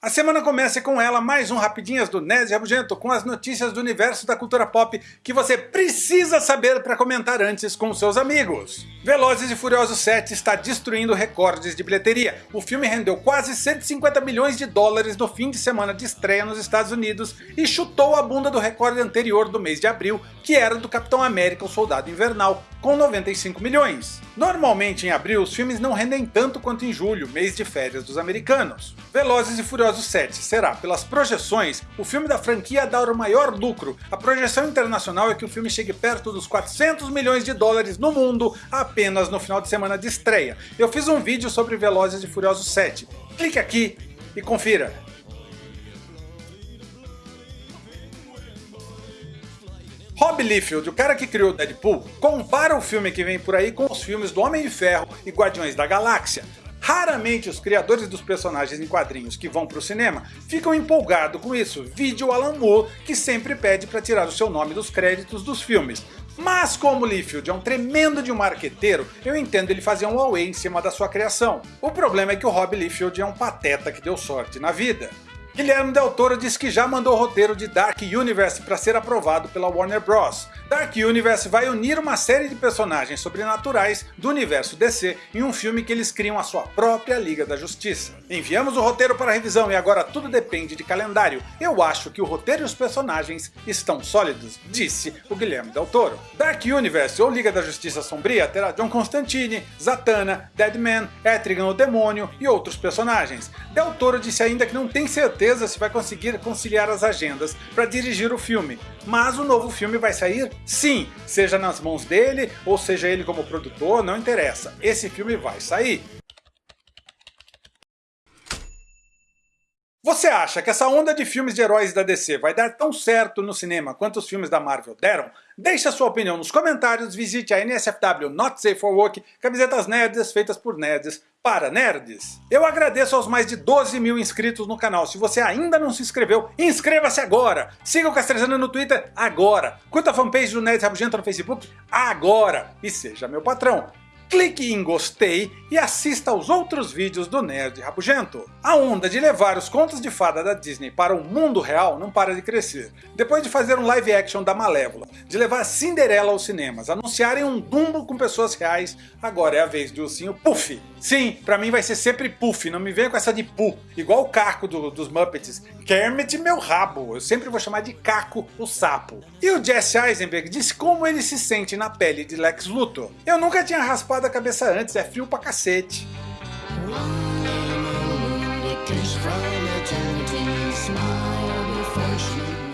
A semana começa com ela, mais um Rapidinhas do Nerd Rabugento, com as notícias do universo da cultura pop que você precisa saber para comentar antes com seus amigos. Velozes e Furiosos 7 está destruindo recordes de bilheteria. O filme rendeu quase 150 milhões de dólares no fim de semana de estreia nos Estados Unidos e chutou a bunda do recorde anterior do mês de abril, que era do Capitão América o Soldado Invernal, com 95 milhões. Normalmente em abril os filmes não rendem tanto quanto em julho, mês de férias dos americanos. Velozes e Furiosos 7 será, pelas projeções, o filme da franquia a dar o maior lucro. A projeção internacional é que o filme chegue perto dos 400 milhões de dólares no mundo apenas no final de semana de estreia. Eu fiz um vídeo sobre Velozes e Furiosos 7. Clique aqui e confira. Rob Liefeld, o cara que criou Deadpool, compara o filme que vem por aí com os filmes do Homem de Ferro e Guardiões da Galáxia. Raramente os criadores dos personagens em quadrinhos que vão para o cinema ficam empolgados com isso, vídeo Alan Moore que sempre pede para tirar o seu nome dos créditos dos filmes. Mas como Liefeld é um tremendo de um marqueteiro, eu entendo ele fazer um away em cima da sua criação. O problema é que o Rob Liefeld é um pateta que deu sorte na vida. Guilherme Del Toro disse que já mandou o roteiro de Dark Universe para ser aprovado pela Warner Bros. Dark Universe vai unir uma série de personagens sobrenaturais do universo DC em um filme que eles criam a sua própria Liga da Justiça. Enviamos o roteiro para revisão e agora tudo depende de calendário. Eu acho que o roteiro e os personagens estão sólidos, disse o Guilherme Del Toro. Dark Universe ou Liga da Justiça Sombria terá John Constantine, Zatanna, Deadman, Etrigan o Demônio e outros personagens. Del Toro disse ainda que não tem certeza certeza se vai conseguir conciliar as agendas para dirigir o filme, mas o novo filme vai sair sim, seja nas mãos dele ou seja ele como produtor, não interessa, esse filme vai sair. Você acha que essa onda de filmes de heróis da DC vai dar tão certo no cinema quanto os filmes da Marvel deram? Deixe a sua opinião nos comentários, visite a NSFW Not Safe for Work, camisetas nerds feitas por nerds para nerds. Eu agradeço aos mais de 12 mil inscritos no canal. Se você ainda não se inscreveu, inscreva-se agora! Siga o Castrezano no Twitter agora! Curta a fanpage do Nerd Rabugento no Facebook agora! E seja meu patrão! Clique em gostei e assista aos outros vídeos do Nerd Rabugento. A onda de levar os contos de fada da Disney para o mundo real não para de crescer. Depois de fazer um live action da Malévola, de levar Cinderela aos cinemas, anunciarem um Dumbo com pessoas reais, agora é a vez do ursinho Puff. Sim, pra mim vai ser sempre Puff, não me venha com essa de Pu, igual o Caco do, dos Muppets. Kermit meu rabo, eu sempre vou chamar de Caco o Sapo. E o Jesse Eisenberg disse como ele se sente na pele de Lex Luthor. Eu nunca tinha raspado da cabeça antes, é frio pra cacete. Smile before she